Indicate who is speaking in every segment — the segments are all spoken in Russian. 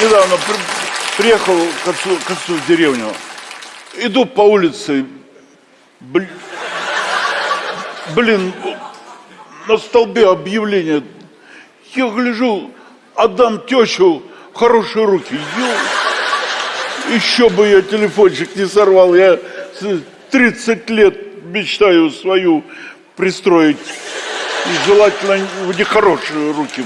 Speaker 1: недавно при- приехал к отцу, к отцу в деревню. Иду по улице, бл- блин, на столбе объявление. Я гляжу, отдам тещу в хорошие руки. Еще бы я телефончик не сорвал. Я с- 30 лет мечтаю свою пристроить. И желательно в нехорошие руки.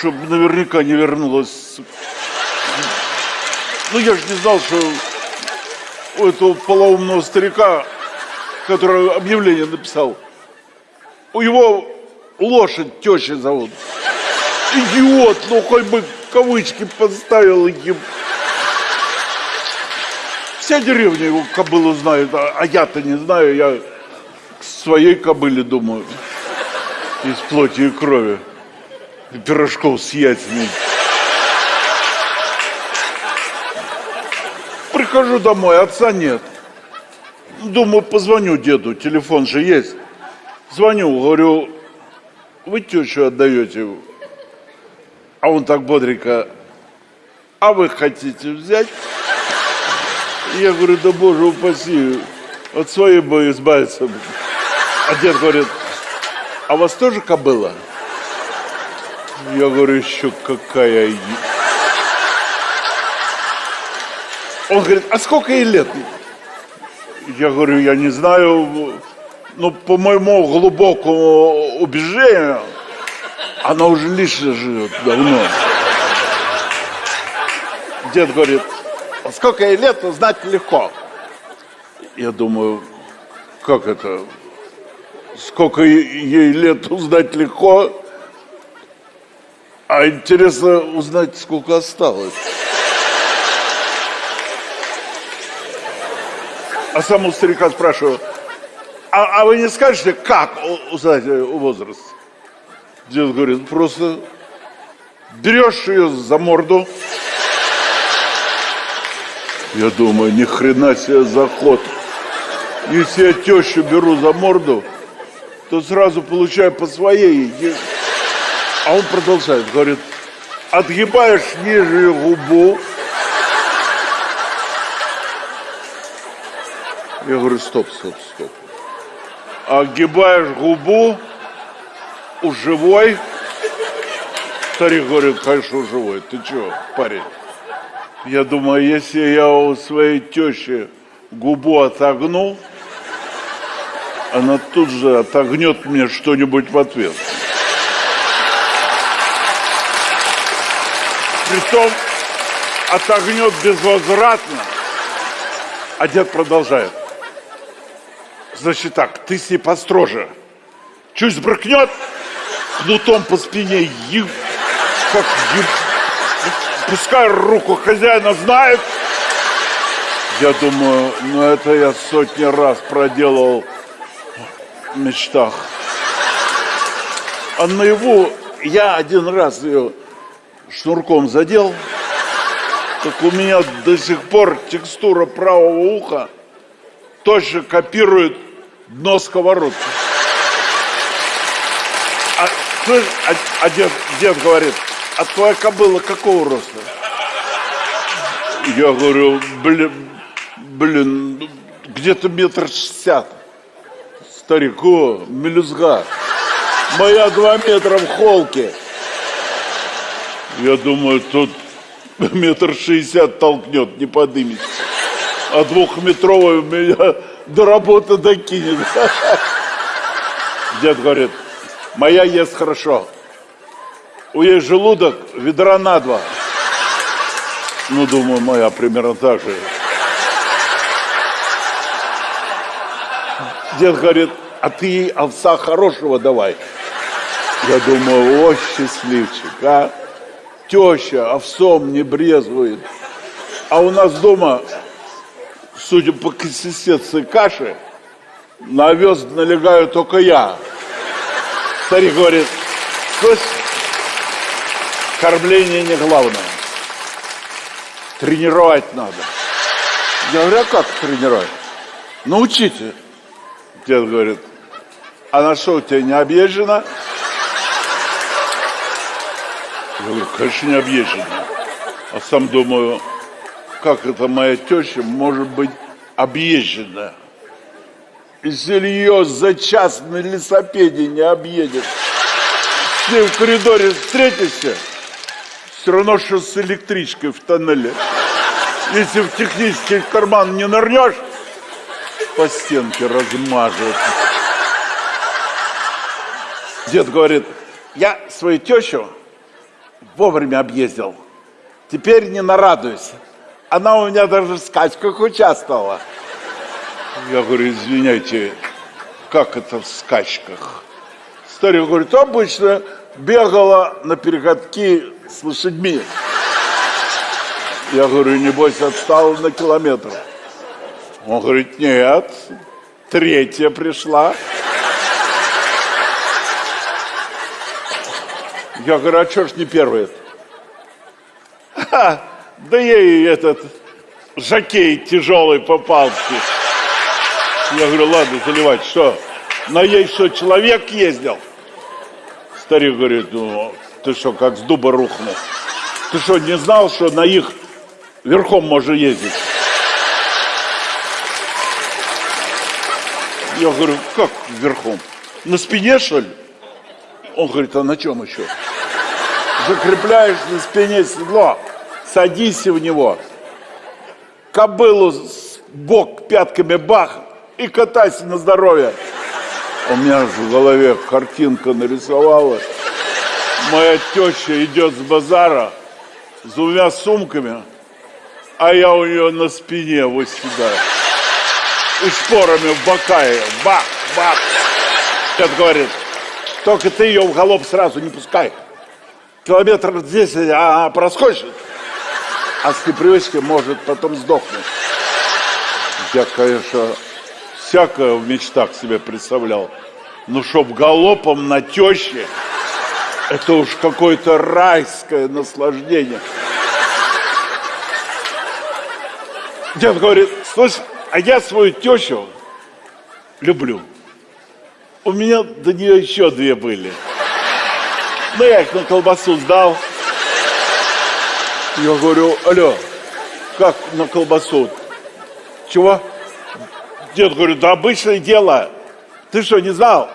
Speaker 1: Чтобы наверняка не вернулась. Ну, я же не знал, что у этого полоумного старика, который объявление написал, у его лошадь теща зовут. Идиот, ну хоть бы кавычки поставил им. Вся деревня его кобылу знает, а, а я-то не знаю, я к своей кобыле думаю. Из плоти и крови. Пирожков с яйцами. Прихожу домой, отца нет. Думаю, позвоню деду, телефон же есть. Звоню, говорю, вы тещу отдаете? А он так бодренько, а вы хотите взять? Я говорю, да боже упаси, от своей бы избавиться. А дед говорит, а у вас тоже кобыла? Я говорю, еще какая... е-». Он говорит, а сколько ей лет? Я говорю, я не знаю, ну, по моему глубокому убеждению, она уже лично живет давно. Дед говорит, а сколько ей лет, узнать легко. Я думаю, как это? Сколько ей лет узнать легко, а интересно узнать, сколько осталось. А сам у старика спрашиваю, а, а вы не скажете, как узнать э, возраст? Дед говорит, просто берешь ее за морду. Я думаю, ни хрена себе заход. Если я тещу беру за морду, то сразу получаю по своей. А он продолжает, говорит, отгибаешь нижнюю губу. Я говорю, стоп, стоп, стоп. Огибаешь губу у живой. Старик говорит, конечно, у живой. Ты чего, парень? Я думаю, если я у своей тещи губу отогну, она тут же отогнет мне что-нибудь в ответ. Притом отогнет безвозвратно. А дед продолжает. Значит так, ты с ней построже. Чуть сбрыкнет, кнутом по спине, еб, как еб, пускай руку хозяина знает. Я думаю, ну это я сотни раз проделал в мечтах. А наяву я один раз ее шнурком задел, так у меня до сих пор текстура правого уха точно копирует дно сковородки. А, слышь, а- а дед, дед говорит, а твоя кобыла какого роста? Я говорю, блин, блин, ну, где-то метр шестьдесят. Старик, о, мелюзга. Моя два метра в холке. Я думаю, тут метр шестьдесят толкнет, не подымется. А двухметровый меня до работы докинет. Дед говорит, моя ест хорошо. У ей желудок ведра на два. Ну, думаю, моя примерно так же. Дед говорит, а ты ей овса хорошего давай. Я думаю, о, счастливчик, а? Теща овсом не брезгует. А у нас дома, судя по консистенции каши, на овес налегаю только я. Старик говорит, слышь, кормление не главное. Тренировать надо. Я говорю, а как тренировать? Научите. Дед говорит, а на что у тебя не объезжено? Я говорю, конечно, не объезженная. А сам думаю, как это моя теща может быть объезженная? Если ее за час на лесопеде не объедет, с ней в коридоре встретишься, все равно, что с электричкой в тоннеле. Если в технический карман не нырнешь, по стенке размажет. Дед говорит, я свою тещу вовремя объездил. Теперь не нарадуюсь. Она у меня даже в скачках участвовала. Я говорю, извиняйте, как это в скачках? Старик говорит, обычно бегала на перегонки с лошадьми. Я говорю, небось, отстал на километр. Он говорит, нет, третья пришла. Я говорю, а что ж не первый? Ха, да ей этот жакей тяжелый попался. Я говорю, ладно, заливать, что? На ей что, человек ездил? Старик говорит, ну, ты что, как с дуба рухнул? Ты что, не знал, что на их верхом можно ездить? Я говорю, как верхом? На спине, что ли? Он говорит, а на чем еще? Закрепляешь на спине седло, садись в него, кобылу с бок пятками бах и катайся на здоровье. У меня же в голове картинка нарисовалась. Моя теща идет с базара с двумя сумками, а я у нее на спине вот сюда. И шпорами в бока ее. Бах, бах. Дед говорит, только ты ее в голоб сразу не пускай. Километр 10, а проскочит. А с непривычки может потом сдохнуть. Я, конечно, всякое в мечтах себе представлял. Ну, чтоб галопом на теще, это уж какое-то райское наслаждение. Дед говорит, слушай, а я свою тещу люблю. У меня до нее еще две были. Ну, я их на колбасу сдал. Я говорю, алло, как на колбасу? Чего? Дед говорит, да обычное дело. Ты что, не знал?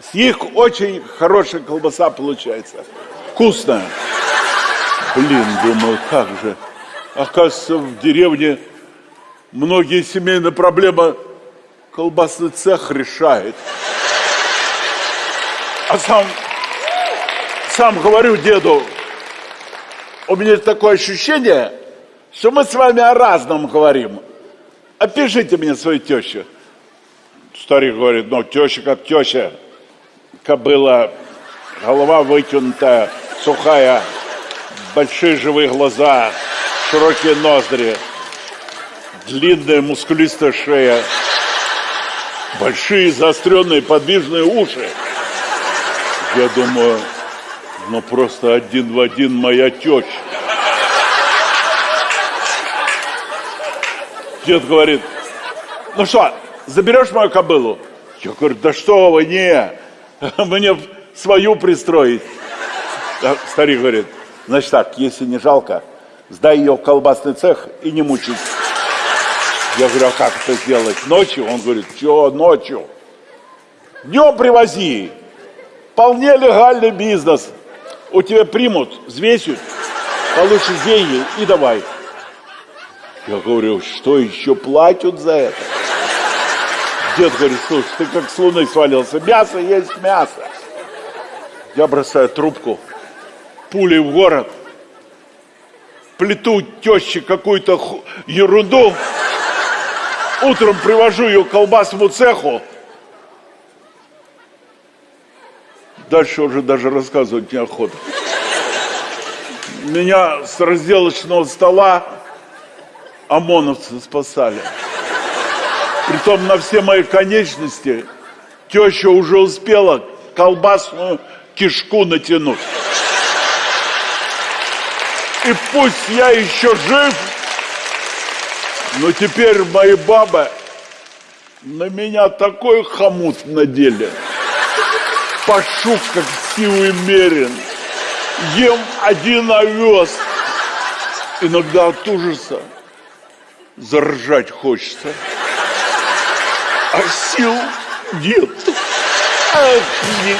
Speaker 1: С них очень хорошая колбаса получается. Вкусная. Блин, думаю, как же. Оказывается, в деревне многие семейные проблемы колбасный цех решает. А сам, сам говорю деду, у меня такое ощущение, что мы с вами о разном говорим. Опишите мне свою тещу. Старик говорит, ну, теща как теща. Кобыла, голова вытянутая, сухая, большие живые глаза, широкие ноздри, длинная мускулистая шея, большие заостренные подвижные уши. Я думаю, ну просто один в один моя теща. Дед говорит, ну что, заберешь мою кобылу? Я говорю, да что вы, не, мне свою пристроить. А старик говорит, значит так, если не жалко, сдай ее в колбасный цех и не мучись. Я говорю, а как это сделать? Ночью? Он говорит, что ночью? Днем привози. Вполне легальный бизнес. У тебя примут, взвесят, получишь деньги и давай. Я говорю, что еще платят за это? Дед говорит, слушай, ты как с луны свалился. Мясо есть мясо. Я бросаю трубку, пулей в город, плету теще какую-то ерунду, Утром привожу ее к колбасному цеху. Дальше уже даже рассказывать неохота. Меня с разделочного стола ОМОНовцы спасали. Притом на все мои конечности теща уже успела колбасную кишку натянуть. И пусть я еще жив, но теперь мои бабы на меня такой хомут надели. Пашу, как силы мерен. ем один овес. Иногда от ужаса заржать хочется. А сил нет. Ах, нет.